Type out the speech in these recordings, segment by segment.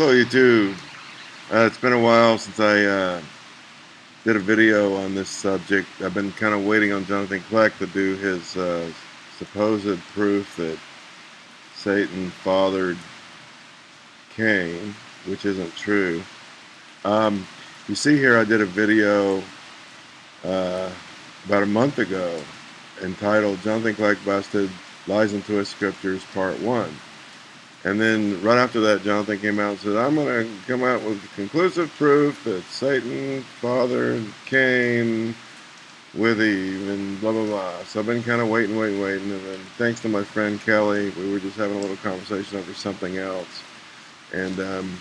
Hello YouTube. Uh, it's been a while since I uh, did a video on this subject. I've been kind of waiting on Jonathan Kleck to do his uh, supposed proof that Satan fathered Cain, which isn't true. Um, you see here I did a video uh, about a month ago entitled Jonathan Kleck Busted Lies and Twist Scriptures Part 1. And then right after that, Jonathan came out and said, I'm going to come out with conclusive proof that Satan fathered Cain with Eve and blah, blah, blah. So I've been kind of waiting, waiting, waiting. And then thanks to my friend Kelly, we were just having a little conversation over something else. And um,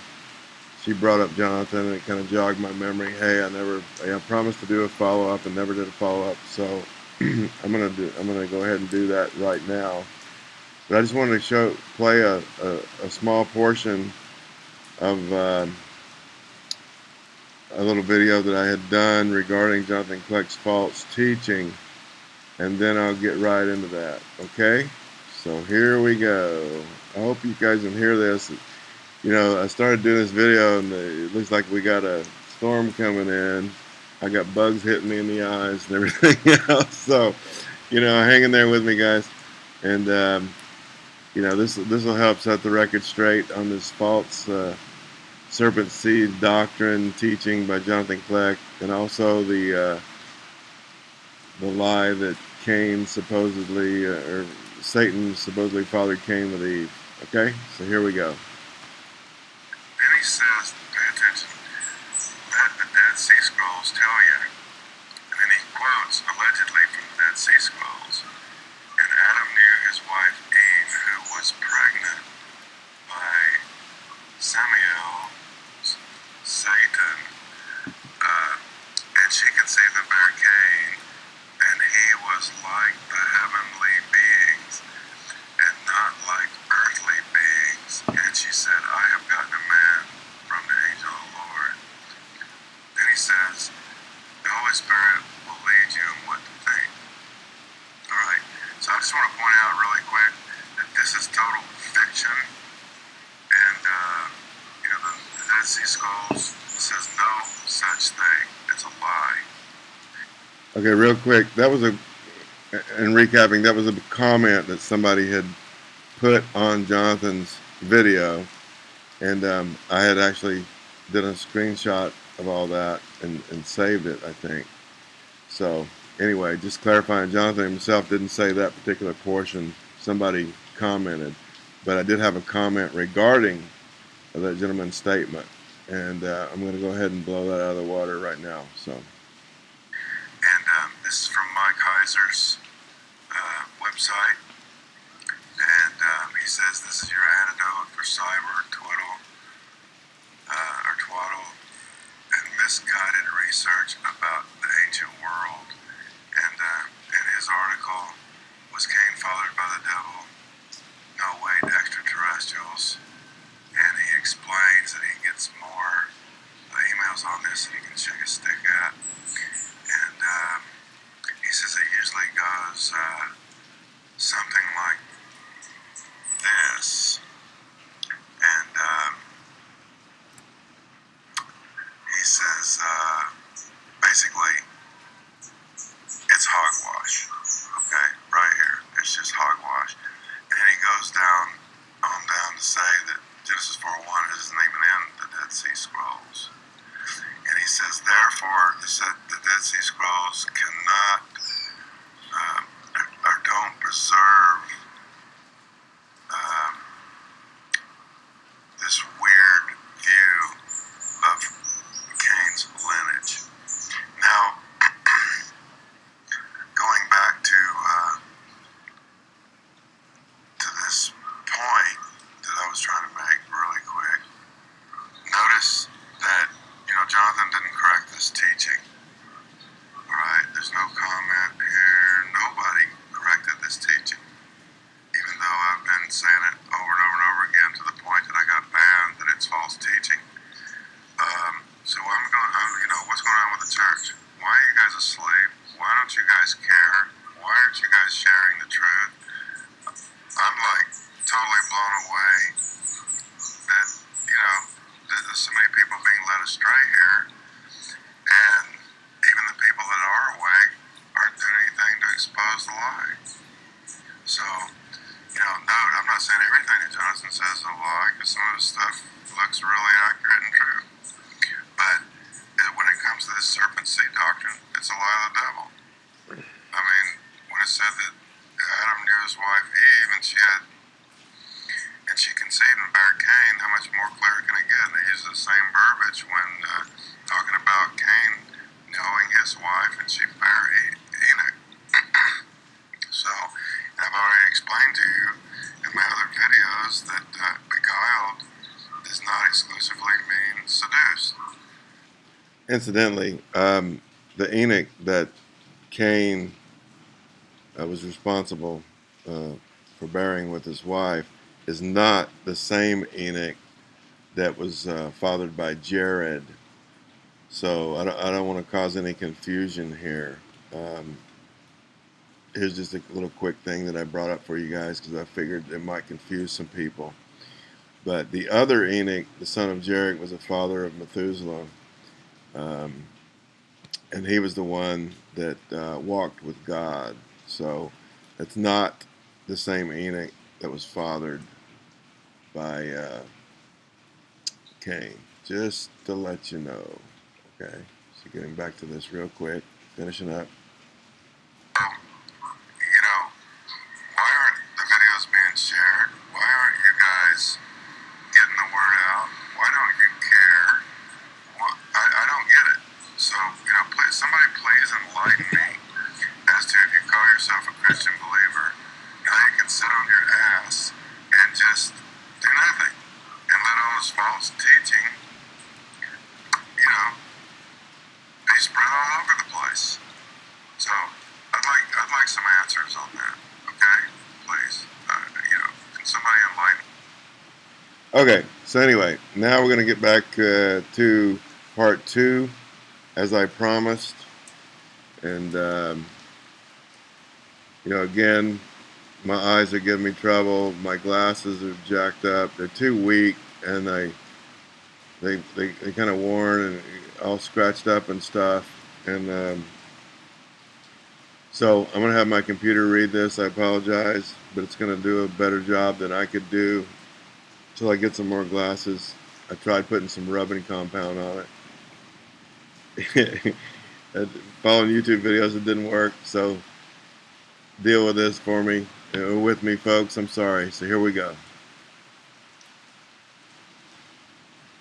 she brought up Jonathan and it kind of jogged my memory. Hey, I never, I promised to do a follow-up and never did a follow-up. So I'm going to do, I'm going to go ahead and do that right now. But I just wanted to show, play a, a, a small portion of uh, a little video that I had done regarding Jonathan Kleck's false teaching. And then I'll get right into that. Okay? So here we go. I hope you guys can hear this. You know, I started doing this video and it looks like we got a storm coming in. I got bugs hitting me in the eyes and everything else. So, you know, hang in there with me, guys. And um, you know, this this will help set the record straight on this false uh, serpent seed doctrine teaching by Jonathan Kleck, and also the uh, the lie that Cain supposedly uh, or Satan supposedly fathered Cain with Eve. Okay, so here we go. Then he says, attention, let the Dead Sea Scrolls tell you. And then he quotes allegedly from the Dead Sea Scrolls. His wife was pregnant by Samuel, Satan, uh, and she conceived the bear Cain, and he was like the heavenly beings, and not like earthly beings. And she said, I have gotten a man from the angel of the Lord. Then he says, the Holy Spirit will lead you in what to think. All right. So I just want to point out really quick this is total fiction. And, uh, you know, the, the Dead Sea Scrolls says no thing. It's a lie. Okay, real quick. That was a, in recapping, that was a comment that somebody had put on Jonathan's video. And um, I had actually did a screenshot of all that and, and saved it, I think. So, anyway, just clarifying, Jonathan himself didn't say that particular portion. Somebody commented, but I did have a comment regarding that gentleman's statement, and uh, I'm going to go ahead and blow that out of the water right now. So. And um, this is from Mike Heiser's uh, website, and um, he says this is your antidote for cyber twiddle uh, or twaddle and misguided research about the ancient world. And in his article, was Cain fathered by the devil? no way to extraterrestrials. And he explains that he gets more uh, emails on this that he can shake a stick at. And um, he says it usually goes uh, something like this. And um, he says uh, basically it's hogwash. Okay, right here. It's just hogwash. And then he goes down on down to say that Genesis 4.1 isn't even in the Dead Sea Scrolls. And he says, therefore, the Dead Sea Scrolls cannot uh, or don't preserve um, this weird view of Cain's lineage. Now, going back to uh, to this point that I was trying to make really quick. Notice that, you know, Jonathan didn't correct this teaching. Alright, there's no comment here. Nobody corrected this teaching. Even though I've been saying it over and over and over again to the point that I got banned that it's false teaching. Um, so I'm going, I'm, you know, church? Why are you guys asleep? Why don't you guys care? Why aren't you guys sharing the truth? I'm like totally blown away that, you know, there's so many people being led astray here, and even the people that are awake aren't doing anything to expose the lie. So, you know, note, I'm not saying everything that Jonathan says is a lie, because some of his stuff looks really accurate and true. But it, when it comes to this serpent seed doctrine, it's a lie of the devil. I mean, when it said that Adam knew his wife Eve and she had and she conceived and bare Cain, how much more clear can it get? And they use the same verbiage when uh, talking about Cain knowing his wife and she bare e- Enoch. so, I've already explained to you in my other videos that uh, beguiled does not exclusively mean seduced. Incidentally, um, the Enoch that Cain uh, was responsible uh, for bearing with his wife is not the same Enoch that was uh, fathered by Jared. So I don't, I don't want to cause any confusion here. Um, here's just a little quick thing that I brought up for you guys because I figured it might confuse some people. But the other Enoch, the son of Jared, was a father of Methuselah. Um, and he was the one that uh, walked with God. So it's not the same Enoch that was fathered by uh, Cain. Just to let you know. Okay. So getting back to this real quick, finishing up. you know, why aren't the videos being shared? Why aren't you guys getting the word out? Why don't you care? What, I, I don't get it. So, you know, please, somebody please enlighten me as to if you call yourself a Christian believer, how you can sit on your ass and just do nothing and let all this false teaching, you know, be spread all over the place. So I'd like I'd like some answers on that. Okay, please. Uh, you know, can somebody enlighten? Okay, so anyway, now we're going to get back uh, to part two, as I promised. And, um, you know, again, my eyes are giving me trouble. My glasses are jacked up. They're too weak, and they, they, they, they kind of worn and all scratched up and stuff. And um, so I'm going to have my computer read this. I apologize, but it's going to do a better job than I could do until I get some more glasses. I tried putting some rubbing compound on it. Following YouTube videos, it didn't work. So deal with this for me, uh, with me, folks. I'm sorry. So here we go.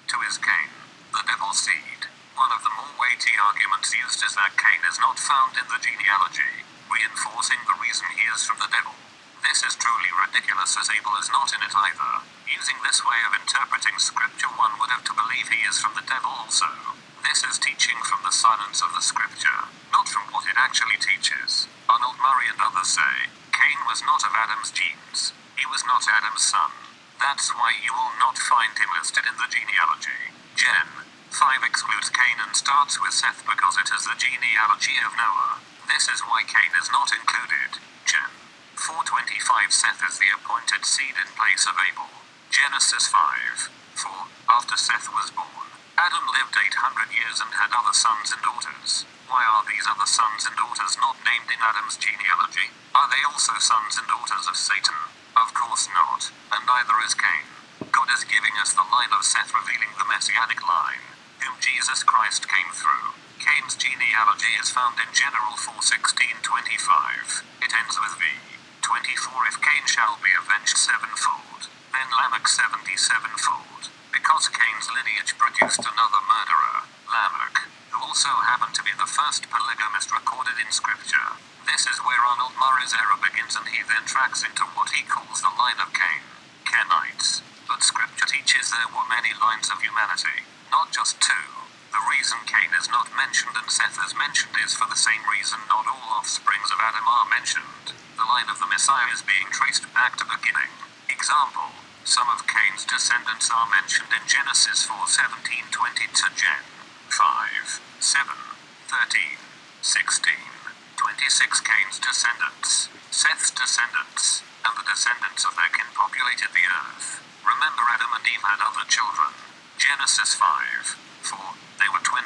to his Cain, the devil's seed. One of the more weighty arguments used is that Cain is not found in the genealogy, reinforcing the reason he is from the devil. This is truly ridiculous as Abel is not in it either. Using this way of interpreting scripture one would have to believe he is from the devil also. This is teaching from the silence of the scripture, not from what it actually teaches. Arnold Murray and others say, Cain was not of Adam's genes. He was not Adam's son. That's why you will not find him listed in the genealogy. Gen. 5 excludes Cain and starts with Seth because it is the genealogy of Noah. This is why Cain is not included. Gen. 425 Seth is the appointed seed in place of Abel. Genesis 5. 4. After Seth was born, Adam lived 800 years and had other sons and daughters. Why are these other sons and daughters not named in Adam's genealogy? Are they also sons and daughters of Satan? Of course not, and neither is Cain. God is giving us the line of Seth revealing the messianic line, Jesus Christ came through. Cain's genealogy is found in General 4:16-25. It ends with V. 24 If Cain shall be avenged sevenfold, then Lamech seventy-sevenfold, because Cain's lineage produced another murderer, Lamech, who also happened to be the first polygamist recorded in Scripture. This is where Arnold Murray's error begins and he then tracks into what he calls the line of Cain. Kenites. But Scripture teaches there were many lines of humanity, not just two. Reason Cain is not mentioned and Seth is mentioned is for the same reason not all offsprings of Adam are mentioned. The line of the Messiah is being traced back to beginning. Example, some of Cain's descendants are mentioned in Genesis 4 17 20 to Gen. 5, 7, 13, 16, 26 Cain's descendants, Seth's descendants, and the descendants of their kin populated the earth. Remember Adam and Eve had other children. Genesis 5,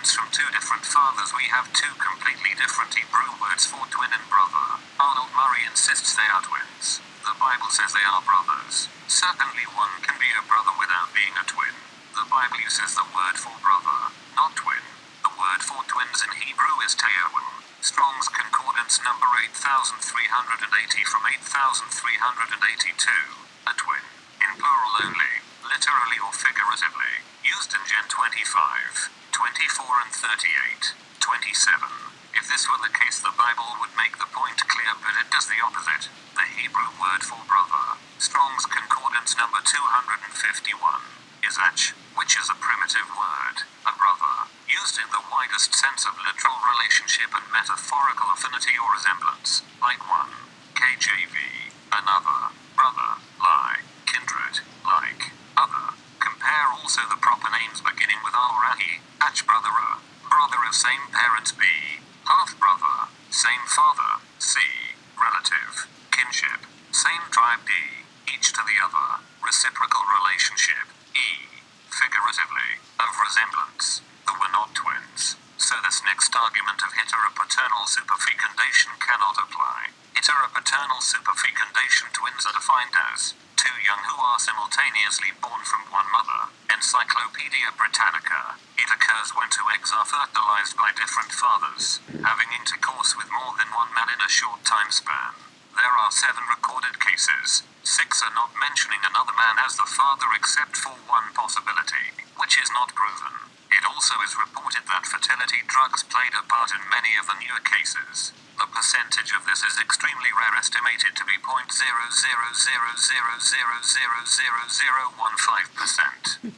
4. They two different fathers, we have two completely different Hebrew words for twin and brother. Arnold Murray insists they are twins. The Bible says they are brothers. Certainly one can be a brother without being a twin. The Bible uses the word for brother, not twin. The word for twins in Hebrew is teoim. Strong's Concordance number 8380 from 8382. A twin. In plural only, literally or figuratively. Used in Gen 25, 24 and 38, 27. If this were the case, the Bible would make the point clear, but it does the opposite. The Hebrew word for brother, Strong's Concordance number 251, is ach, which is a primitive word, a brother, used in the widest sense of literal relationship and metaphorical affinity or resemblance, like one, KJV, another, brother, lie, kindred, like, other. Compare also the proper names beginning with Al-Rahi, ach brother, brother of same parents B, half brother, same father, C, relative, kinship, same tribe D, each to the other, reciprocal relationship, E, figuratively, of resemblance, though we're not twins. So this next argument of heteropaternal superfecundation cannot apply. Heteropaternal superfecundation twins are defined as two young who are simultaneously born from one mother. Encyclopedia Britannica. It occurs when two eggs are fertilized by different fathers, having intercourse with more than one man in a short time span. There are seven recorded cases. Six are not mentioning another man as the father except for one possibility, which is not proven. It also is reported that fertility drugs played a part in many of the newer cases. The percentage of this is extremely rare, estimated to be 0.00000000015%.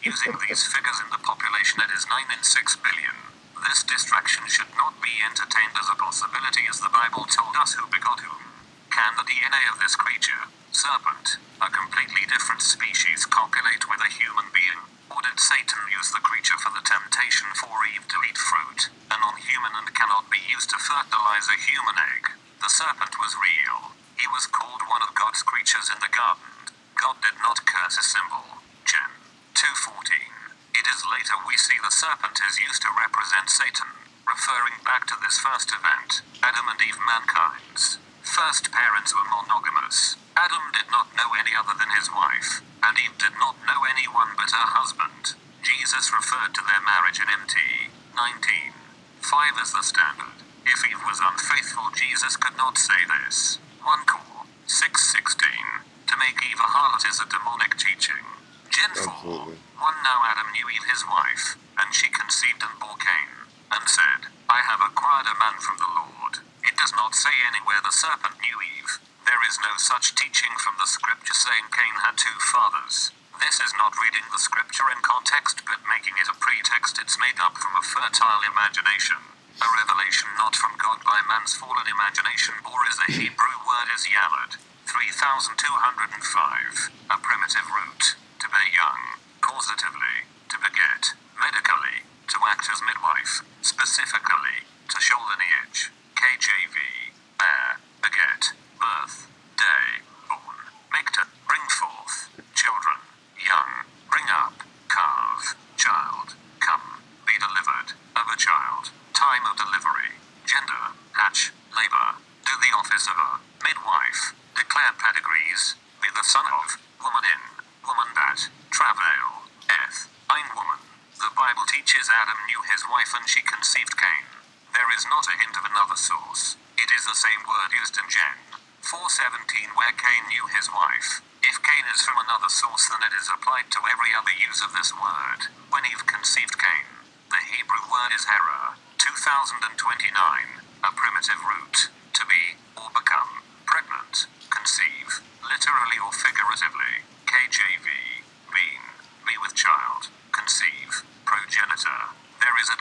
Using these figures in the population, it is 9 in 6 billion. This distraction should not be entertained as a possibility, as the Bible told us who begot whom. Can the DNA of this creature, serpent, a completely different species, copulate with a human being? Or did Satan use the creature for the temptation for Eve to eat fruit, a non-human and cannot be used to fertilize a human egg? The serpent was real. He was called one of God's creatures in the garden. God did not curse a symbol. Gen. 2.14. It is later we see the serpent is used to represent Satan, referring back to this first event, Adam and Eve mankind's first parents were monogamous. Adam did not know any other than his wife, and Eve did not know anyone but her husband. Jesus referred to their marriage in MT 19. 5 as the standard. If Eve was unfaithful, Jesus could not say this. 1 Cor 6:16. To make Eve a harlot is a demonic teaching. Gen 4. 1 Now Adam knew Eve his wife, and she conceived and bore Cain, and said, I have acquired a man from the Lord. It does not say anywhere the serpent knew Eve. There is no such teaching from the scripture saying Cain had two fathers. This is not reading the scripture in context but making it a pretext it's made up from a fertile imagination. A revelation not from God by man's fallen imagination, or is the Hebrew word is yalad. 3205. A primitive root. Young. Causatively. To beget. Medically. To act as midwife. Specifically. To show lineage. KJV. Bear. Beget. Birth. Day. Born. Make to. Bring forth. Children. Young. Bring up. Carve. Child. Come. Be delivered. Of a child. Time of delivery. Gender. Hatch. Labor. Do the office of a midwife. Declare pedigrees. Be the son of. Woman in. Woman that. Travail. Eth. Ein woman. The Bible teaches Adam knew his wife and she conceived Cain. There is not a hint of another source. It is the same word used in Gen. 417 where Cain knew his wife. If Cain is from another source then it is applied to every other use of this word. When Eve conceived Cain, the Hebrew word is harah. 2029. A primitive root. To be, or become, pregnant, conceive, literally or figuratively. KJV. Being, be with child, conceive, progenitor. There is a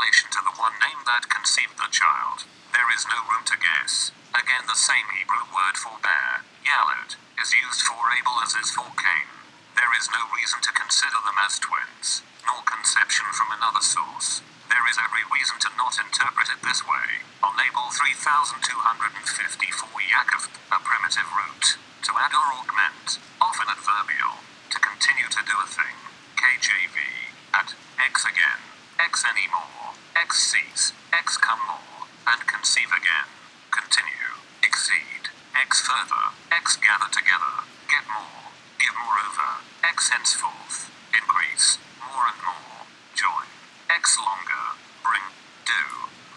correlation to the one name that conceived the child. There is no room to guess. Again, the same Hebrew word for bear, yalad, is used for Abel as is for Cain. There is no reason to consider them as twins, nor conception from another source. There is every reason to not interpret it this way. On Abel 3254 Yaakov, a primitive root, to add or augment, often adverbial, to continue to do a thing. KJV, at, X again, X anymore, X cease, X come more, and conceive again. Continue, exceed, X further, X gather together, get more, give moreover, X henceforth, increase, more and more, join, X longer, bring, do,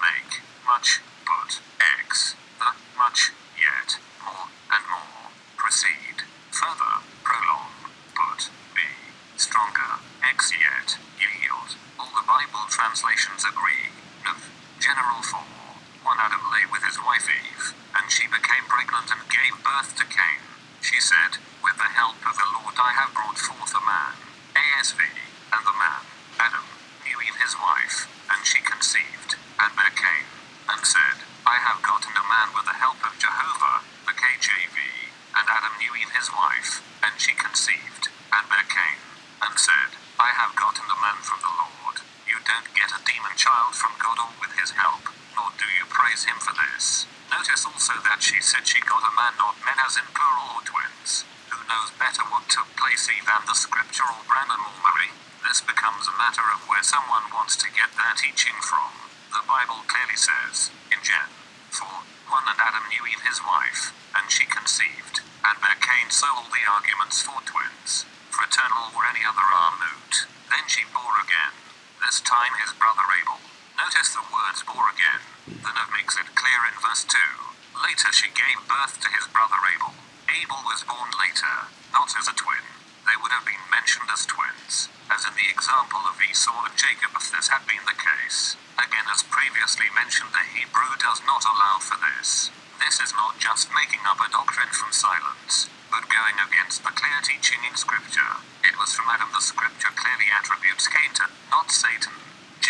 make, much, put, X, the, much, yet, more, and more, proceed, further, prolong, put, be, stronger, X yet, yield. All the Bible translations agree. Note, General 4. One Adam lay with his wife Eve, and she became pregnant and gave birth to Cain. She said, With the help of the Lord I have brought forth a man. ASV. And the man, Adam, knew Eve his wife, and she conceived, and bare Cain, and said, I have gotten a man with the help of Jehovah, the KJV. And Adam knew Eve his wife, and she conceived, and bare Cain, and said, I have gotten a man from the Lord. You don't get a demon child from God or with his help, nor do you praise him for this. Notice also that she said she got a man, not men as in plural or twins. Who knows better what took place than the scriptural or Murray? This becomes a matter of where someone wants to get their teaching from. The Bible clearly says, in Gen. 4, 1 and Adam knew Eve his wife, and she conceived, and bare Cain so all the arguments for twins, fraternal or any other are moot. Then she bore again, this time his brother. Notice the words bore again, the note makes it clear in verse 2. Later she gave birth to his brother Abel. Abel was born later, not as a twin. They would have been mentioned as twins, as in the example of Esau and Jacob if this had been the case. Again, as previously mentioned, the Hebrew does not allow for this. This is not just making up a doctrine from silence, but going against the clear teaching in Scripture. It was from Adam the Scripture clearly attributes Cain to, not Satan.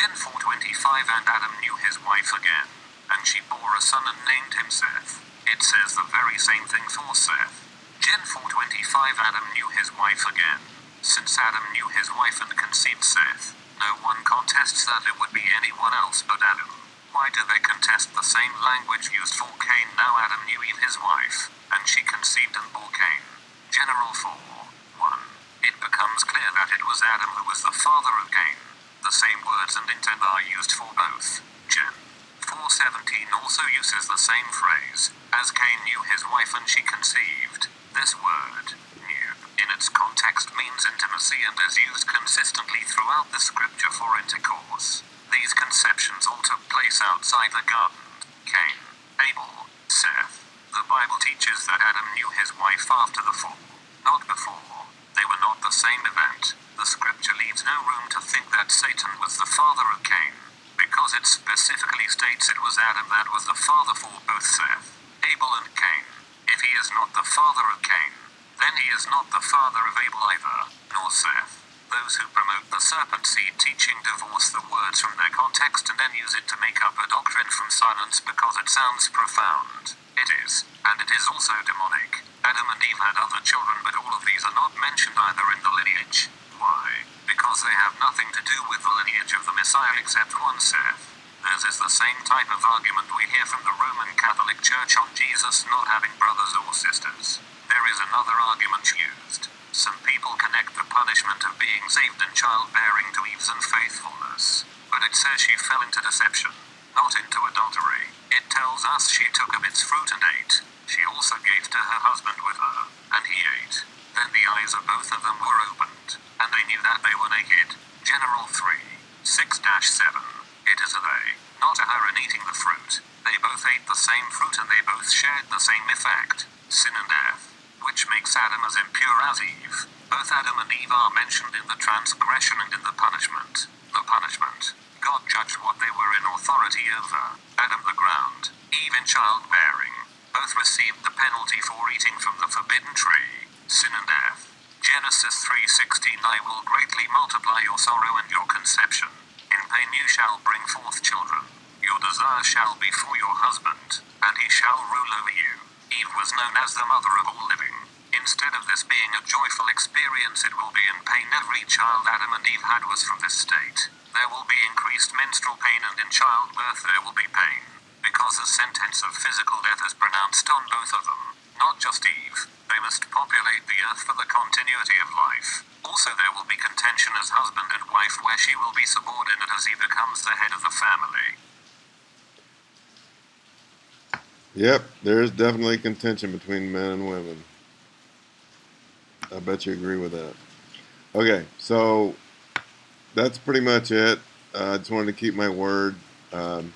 Gen 425 And Adam knew his wife again, and she bore a son and named him Seth. It says the very same thing for Seth. Gen 425 Adam knew his wife again. Since Adam knew his wife and conceived Seth, no one contests that it would be anyone else but Adam. Why do they contest the same language used for Cain? Now Adam knew Eve his wife, and she conceived and bore Cain. General 4. 1. It becomes clear that it was Adam who was the father of Cain. The same words and intent are used for both. Gen. 417 also uses the same phrase, as Cain knew his wife and she conceived. This word, knew, in its context means intimacy and is used consistently throughout the scripture for intercourse. These conceptions all took place outside the garden. Cain, Abel, Seth. The Bible teaches that Adam knew his wife after the fall, not before. They were not the same event. The scripture no room to think that Satan was the father of Cain, because it specifically states it was Adam that was the father for both Seth, Abel, and Cain. If he is not the father of Cain, then he is not the father of Abel either, nor Seth. Those who promote the serpent seed teaching divorce the words from their context and then use it to make up a doctrine from silence because it sounds profound. It is, and it is also demonic. Adam and Eve had other children, but all of these are not mentioned either in the lineage. Because they have nothing to do with the lineage of the Messiah except one Seth. Theirs is the same type of argument we hear from the Roman Catholic Church on Jesus not having brothers or sisters. There is another argument used. Some people connect the punishment of being saved and childbearing to Eve's unfaithfulness, but it says she fell into deception, not into adultery. It tells us she took of its fruit and ate. She also gave to her husband with her, and he ate. Then the eyes of both of them were opened, and they knew that they were naked. General 3, 6 7. Not a her in eating the fruit. They both ate the same fruit and they both shared the same effect sin and death, which makes Adam as impure as Eve. Both Adam and Eve are mentioned in the transgression and in the punishment. The punishment. God judged what they were in authority over. Adam the ground, Eve in childbearing. Both received the penalty for eating from the forbidden tree, sin and death. Genesis 3:16 I will greatly multiply your sorrow and your conception. In pain you shall bring forth children. Your desire shall be for your husband, and he shall rule over you. Eve was known as the mother of all living. Instead of this being a joyful experience, it will be in pain. Every child Adam and Eve had was from this state. There will be increased menstrual pain, and in childbirth there will be pain. Because a sentence of physical death is pronounced on both of them, not just Eve. They must populate the earth for the continuity of life. Also, there will be contention as husband and wife where she will be subordinate as he becomes the head of the family. Yep, there is definitely contention between men and women. I bet you agree with that. Okay, so that's pretty much it. Uh, I just wanted to keep my word. Um,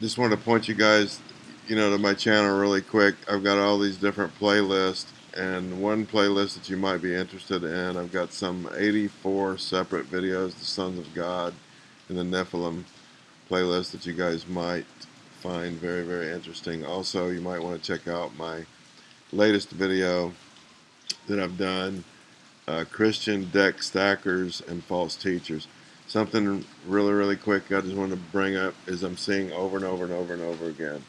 just wanted to point you guys, you know, to my channel really quick. I've got all these different playlists, and one playlist that you might be interested in, I've got some 84 separate videos, the Sons of God and the Nephilim playlist that you guys might find very, very interesting. Also, you might want to check out my latest video that I've done, uh, Christian deck stackers and false teachers. Something really, really quick I just want to bring up is I'm seeing over and over and over and over again.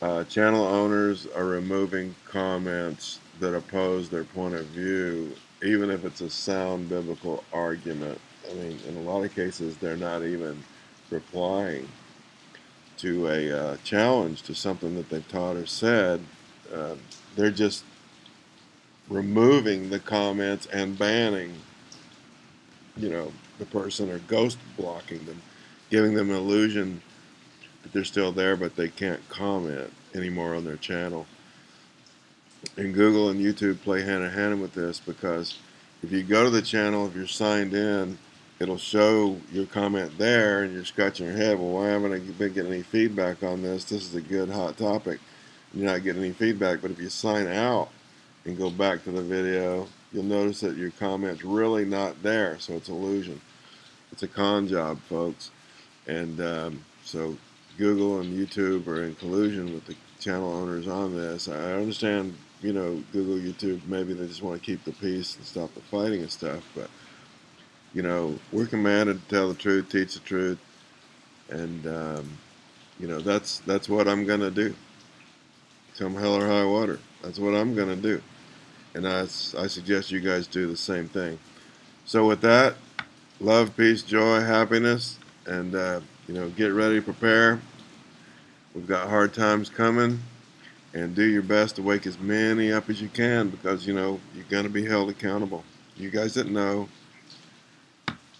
Uh, channel owners are removing comments that oppose their point of view, even if it's a sound biblical argument. I mean, in a lot of cases, they're not even replying to a uh, challenge to something that they've taught or said, uh, they're just removing the comments and banning, you know, the person or ghost blocking them, giving them an illusion that they're still there, but they can't comment anymore on their channel. And Google and YouTube play hand in hand with this because if you go to the channel, if you're signed in, it'll show your comment there and you're scratching your head well why haven't I been getting any feedback on this? This is a good hot topic. You're not getting any feedback but if you sign out and go back to the video you'll notice that your comment's really not there. So it's illusion. It's a con job folks. And um, so Google and YouTube are in collusion with the channel owners on this. I understand you know Google YouTube maybe they just want to keep the peace and stop the fighting and stuff but you know, we're commanded to tell the truth, teach the truth, and um, you know that's that's what I'm gonna do. Come hell or high water, that's what I'm gonna do, and I, I suggest you guys do the same thing. So with that, love, peace, joy, happiness, and uh, you know, get ready, prepare. We've got hard times coming, and do your best to wake as many up as you can because you know you're gonna be held accountable. You guys that know,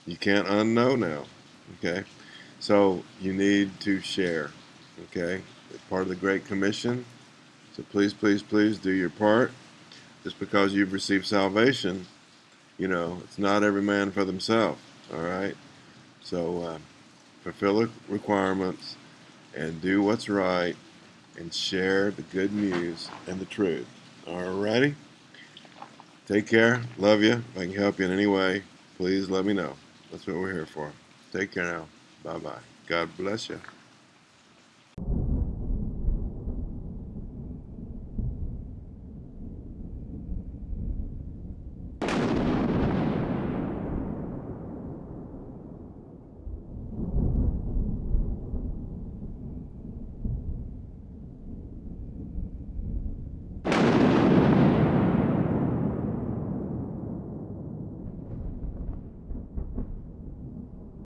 you can't unknow now. Okay? So you need to share. Okay? It's part of the Great Commission. So please, please, please do your part. Just because you've received salvation, you know, it's not every man for themselves. All right? So uh, fulfill the requirements and do what's right and share the good news and the truth. All righty? Take care. Love you. If I can help you in any way, please let me know. That's what we're here for. Take care now. Bye bye. God bless you.